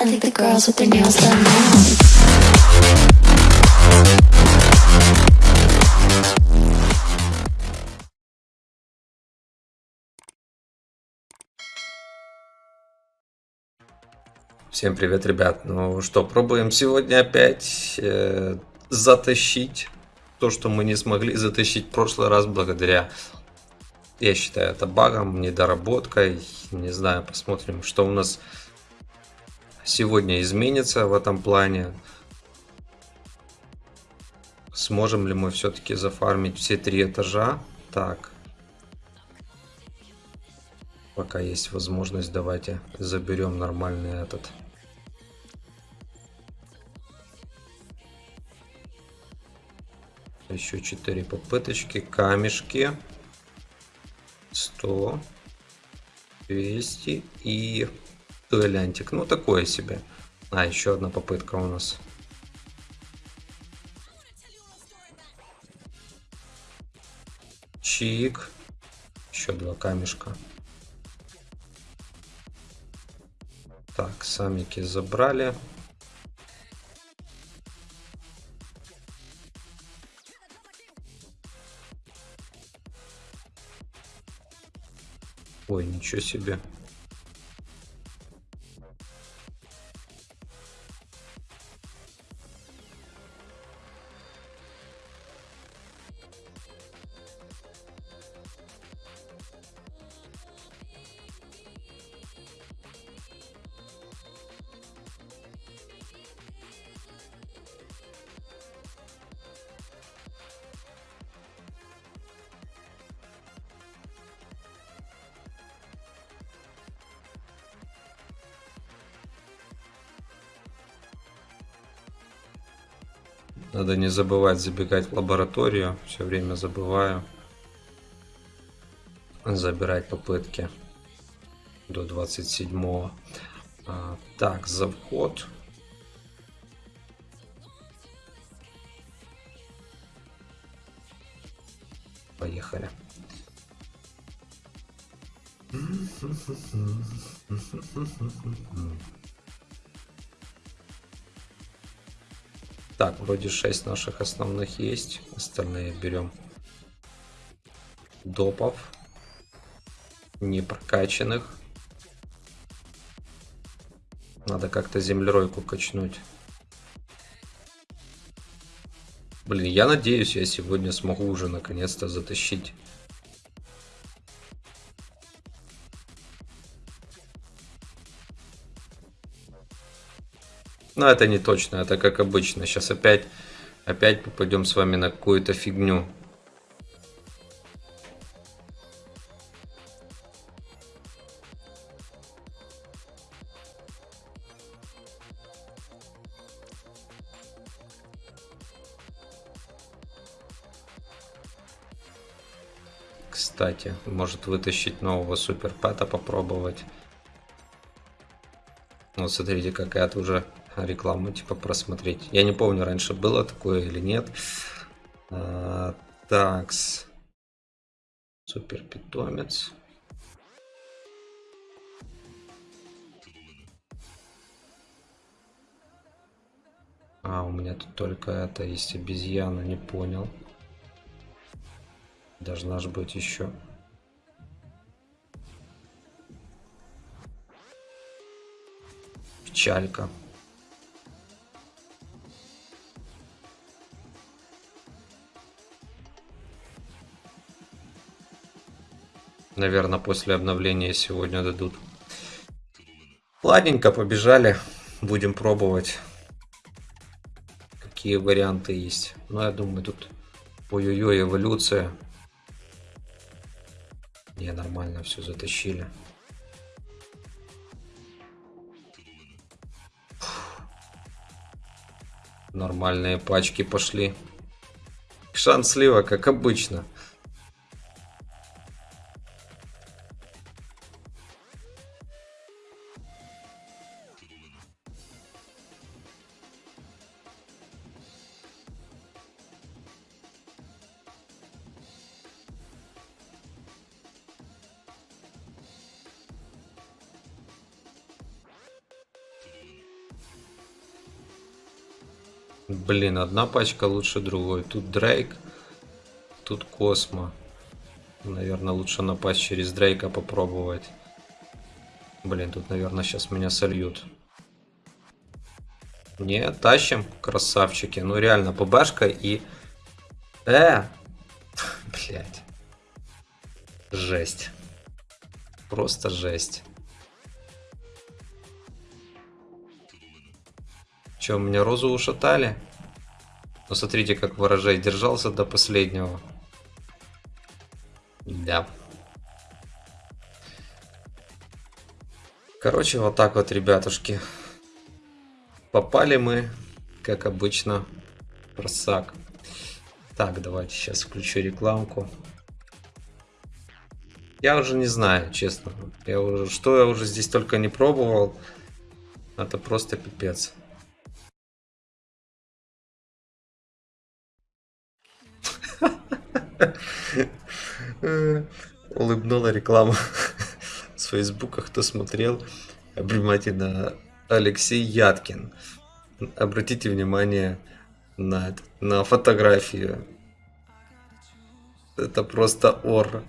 I think the girls with their nails done now. Всем привет, ребят. Ну что, пробуем сегодня опять э, затащить то, что мы не смогли затащить в прошлый раз благодаря, я считаю, это багом, недоработкой. Не знаю, посмотрим, что у нас сегодня изменится в этом плане. Сможем ли мы все-таки зафармить все три этажа? Так. Пока есть возможность, давайте заберем нормальный этот. Еще 4 попыточки. Камешки. 100. 200 и дуэлянтик. Ну, такое себе. А, еще одна попытка у нас. Чик. Еще два камешка. Так, самики забрали. Ой, ничего себе. Надо не забывать забегать в лабораторию. Все время забываю. Забирать попытки до 27. А, так, за вход. Поехали. Так, вроде 6 наших основных есть. Остальные берем допов. Не прокачанных. Надо как-то землеройку качнуть. Блин, я надеюсь, я сегодня смогу уже наконец-то затащить Но это не точно, это как обычно. Сейчас опять, опять попадем с вами на какую-то фигню. Кстати, может вытащить нового суперпэта попробовать. Вот смотрите, какая-то уже рекламу типа просмотреть. Я не помню, раньше было такое или нет. А, такс. Супер питомец. А, у меня тут только это есть обезьяна, не понял. Должна же быть еще. Печалька. Наверное, после обновления сегодня дадут. Ладненько, побежали. Будем пробовать. Какие варианты есть. Ну, я думаю, тут... Ой-ой-ой, эволюция. Не, нормально все затащили. Нормальные пачки пошли. Шанс слива, как обычно. Блин, одна пачка лучше другой. Тут Дрейк, тут Космо. Наверное, лучше напасть через Дрейка попробовать. Блин, тут, наверное, сейчас меня сольют. Не, тащим, красавчики. Ну, реально, ПБшка и... Э! Блять. Жесть. Просто жесть. Че, меня розу ушатали? Ну, смотрите, как ворожей держался до последнего. Да. Короче, вот так вот, ребятушки. Попали мы, как обычно, просак. Так, давайте сейчас включу рекламку. Я уже не знаю, честно. Я уже, что я уже здесь только не пробовал. Это просто пипец. Улыбнула реклама с Фейсбука, кто смотрел внимательно Алексей Яткин. Обратите внимание на, на фотографию. Это просто ор.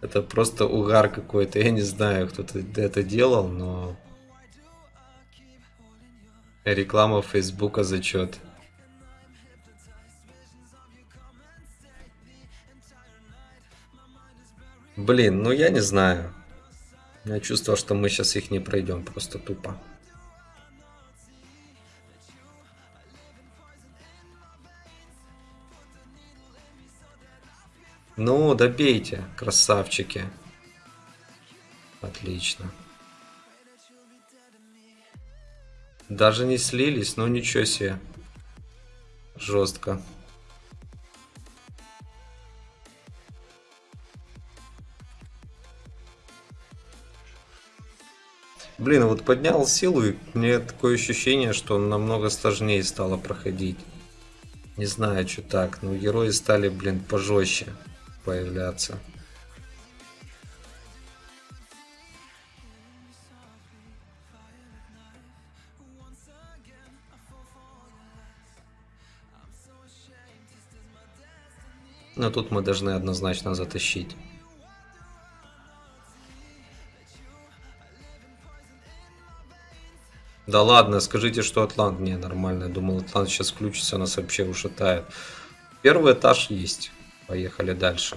Это просто угар какой-то. Я не знаю, кто это делал, но... Реклама Фейсбука зачет. Блин, ну я не знаю. Я чувствовал, что мы сейчас их не пройдем, просто тупо. Ну, добейте, красавчики. Отлично. Даже не слились, ну ничего себе. Жестко. Блин, вот поднял силу, и мне такое ощущение, что намного сложнее стало проходить. Не знаю, что так, но герои стали, блин, пожестче появляться. Но тут мы должны однозначно затащить. Да ладно, скажите, что Атлант не нормально. Думал, Атлант сейчас включится, нас вообще ушатает. Первый этаж есть. Поехали дальше.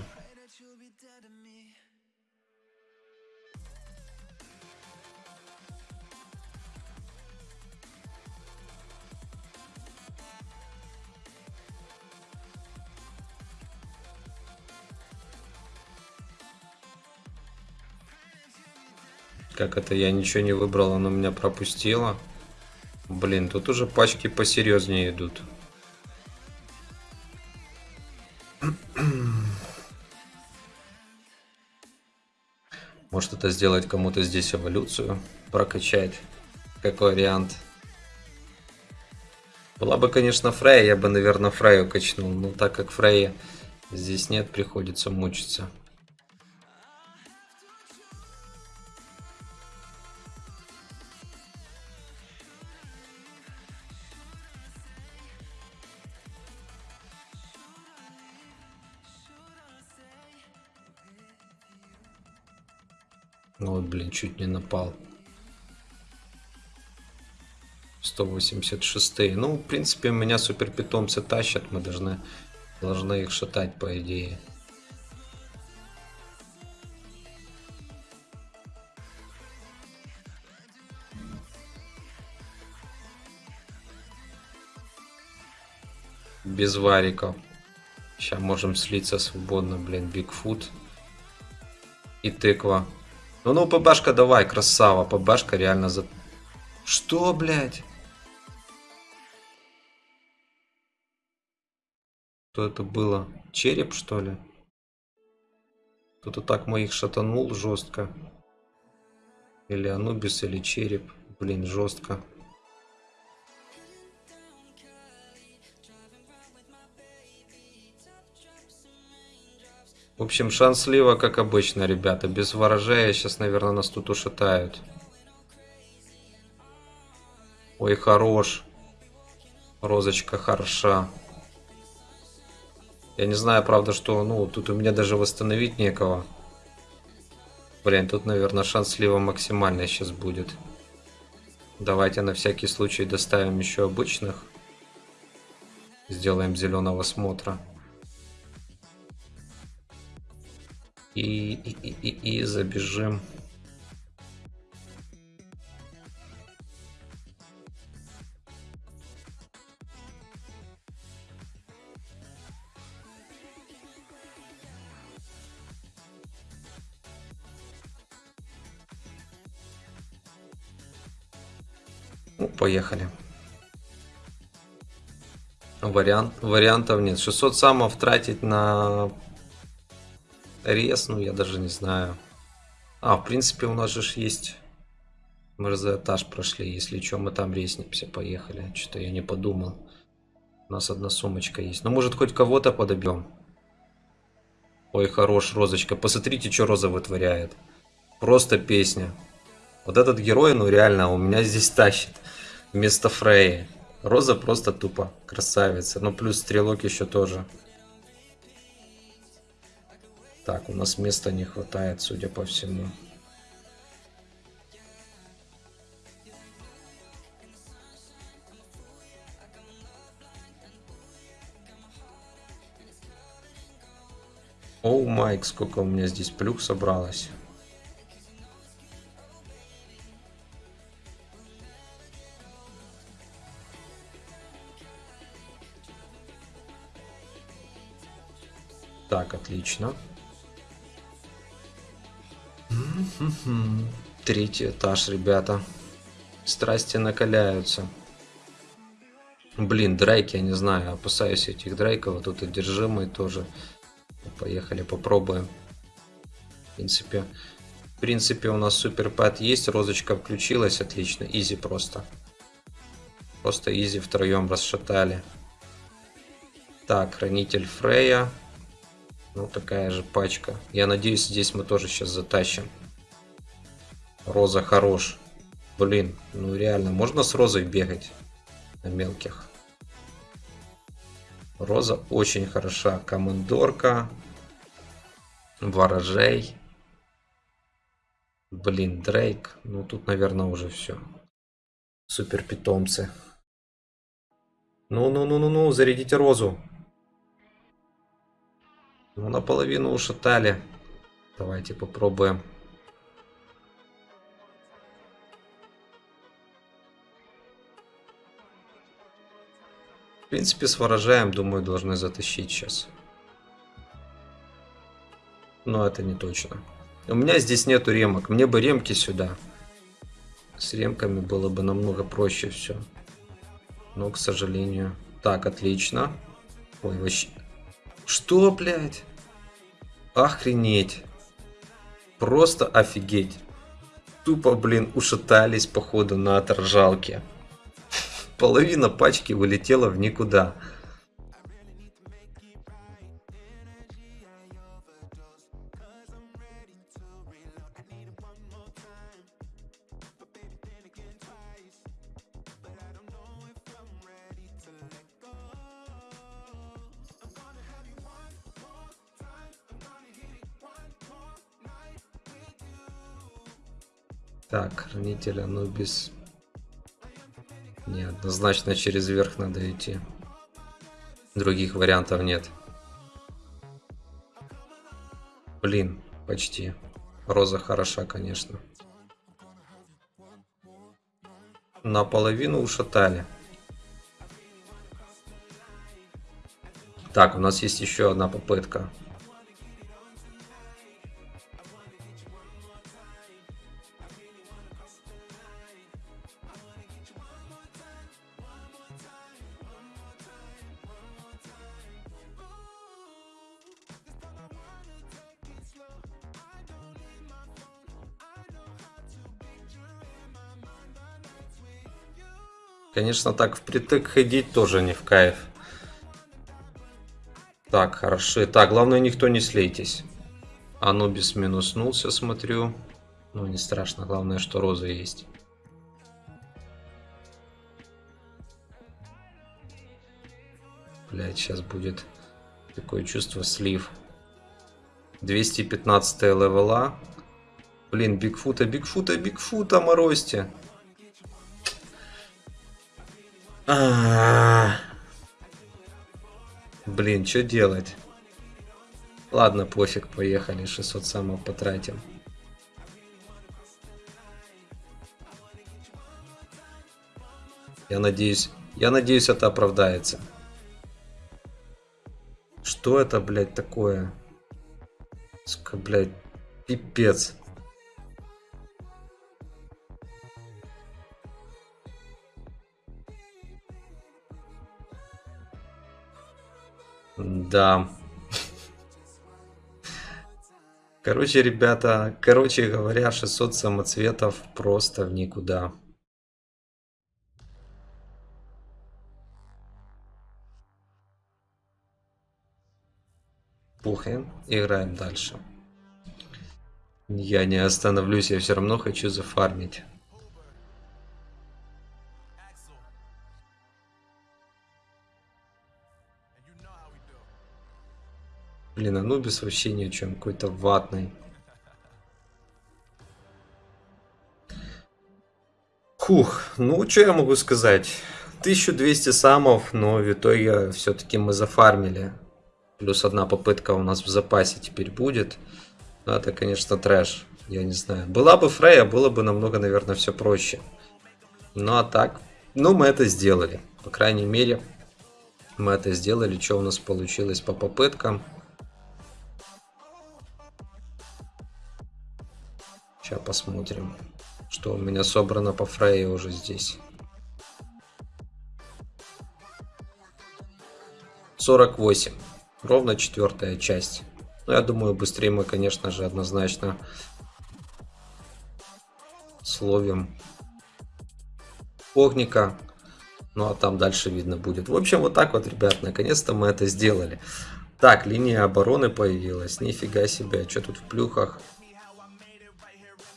Как это я ничего не выбрал, оно меня пропустило. Блин, тут уже пачки посерьезнее идут. Может это сделать кому-то здесь эволюцию, прокачать. Какой вариант? Была бы, конечно, Фрея, я бы, наверное, Фрею качнул. Но так как Фрея здесь нет, приходится мучиться. Вот, блин, чуть не напал. 186. Ну, в принципе, меня супер питомцы тащат. Мы должны, должны их шатать, по идее. Без вариков. Сейчас можем слиться свободно, блин, Бигфут. И тыква. Ну, ну, ПБшка давай, красава. ПБшка реально за... Что, блядь? Что это было? Череп, что ли? Кто-то так моих шатанул жестко. Или Анубис, или череп. Блин, жестко. В общем, шанс как обычно, ребята. Без ворожея сейчас, наверное, нас тут ушатают. Ой, хорош. Розочка хороша. Я не знаю, правда, что, ну, тут у меня даже восстановить некого. Блин, тут, наверное, шанс слива сейчас будет. Давайте на всякий случай доставим еще обычных. Сделаем зеленого смотра. И, и, и, и, забежим. Ну, поехали. Вариант, вариантов нет. 600 самов тратить на рез, ну я даже не знаю. А, в принципе у нас же есть... Мы этаж прошли, если что, мы там резнимся, поехали. Что-то я не подумал. У нас одна сумочка есть. Ну, может, хоть кого-то подобьем. Ой, хорош, Розочка. Посмотрите, что Роза вытворяет. Просто песня. Вот этот герой, ну реально, у меня здесь тащит. Вместо Фреи. Роза просто тупо красавица. Ну, плюс стрелок еще тоже. Так, у нас места не хватает, судя по всему. Оу, Майк, сколько у меня здесь плюх собралось. Так, отлично. Третий этаж, ребята. Страсти накаляются. Блин, драйки, я не знаю, опасаюсь этих драйков. Тут одержимый тоже. Поехали, попробуем. В принципе, в принципе у нас суперпад есть. Розочка включилась, отлично. Изи просто. Просто изи втроем расшатали. Так, хранитель Фрея. Ну, такая же пачка. Я надеюсь, здесь мы тоже сейчас затащим. Роза хорош. Блин, ну реально, можно с Розой бегать на мелких? Роза очень хороша. Командорка. Ворожей. Блин, Дрейк. Ну, тут, наверное, уже все. Супер питомцы. Ну-ну-ну-ну-ну, зарядите Розу. Ну, наполовину ушатали. Давайте попробуем. В принципе, с ворожаем, думаю, должны затащить сейчас. Но это не точно. У меня здесь нету ремок. Мне бы ремки сюда. С ремками было бы намного проще все. Но, к сожалению... Так, отлично. Ой, вообще... Что, блядь? Охренеть. Просто офигеть. Тупо, блин, ушатались, походу, на оторжалке. Половина пачки вылетела в никуда. Так, хранитель Анубис. Неоднозначно через верх надо идти. Других вариантов нет. Блин, почти. Роза хороша, конечно. Наполовину ушатали. Так, у нас есть еще одна попытка. Конечно, так впритык ходить тоже не в кайф. Так, хорошо. Так, главное, никто не слейтесь. Анубис минуснулся, смотрю. Ну, не страшно. Главное, что роза есть. блядь, сейчас будет такое чувство слив. 215 левела. Блин, Бигфута, Бигфута, Бигфута, морозьте. А-а-а. Блин, что делать? Ладно, пофиг, поехали, 600 самого потратим. Я надеюсь, я надеюсь, это оправдается. Что это, блядь, такое? Сука, блядь, пипец. Да. Короче, ребята, короче говоря, 600 самоцветов просто в никуда. Пухаем, играем дальше. Я не остановлюсь, я все равно хочу зафармить. Блин, Анубис вообще ни о чем, какой-то ватный. Хух, ну что я могу сказать? 1200 самов, но в итоге все-таки мы зафармили. Плюс одна попытка у нас в запасе теперь будет. Ну, это, конечно, трэш. Я не знаю. Была бы Фрея, было бы намного, наверное, все проще. Ну, а так... Ну, мы это сделали. По крайней мере, мы это сделали. Что у нас получилось по попыткам? Сейчас посмотрим, что у меня собрано по Фрейе уже здесь. 48. Ровно четвертая часть. Ну, я думаю, быстрее мы, конечно же, однозначно словим огника. Ну, а там дальше видно будет. В общем, вот так вот, ребят, наконец-то мы это сделали. Так, линия обороны появилась. Нифига себе, что тут в плюхах?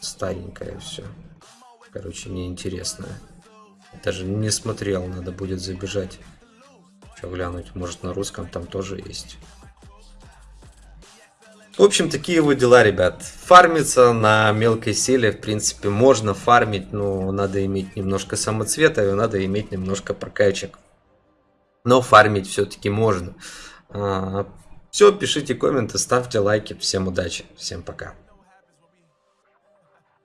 Старенькое все. Короче, неинтересное. Даже не смотрел, надо будет забежать. Что глянуть, может на русском там тоже есть. В общем, такие вот дела, ребят. Фармиться на мелкой силе, в принципе, можно фармить, но надо иметь немножко самоцвета и надо иметь немножко прокачек. Но фармить все-таки можно. А, все, пишите комменты, ставьте лайки. Всем удачи, всем пока.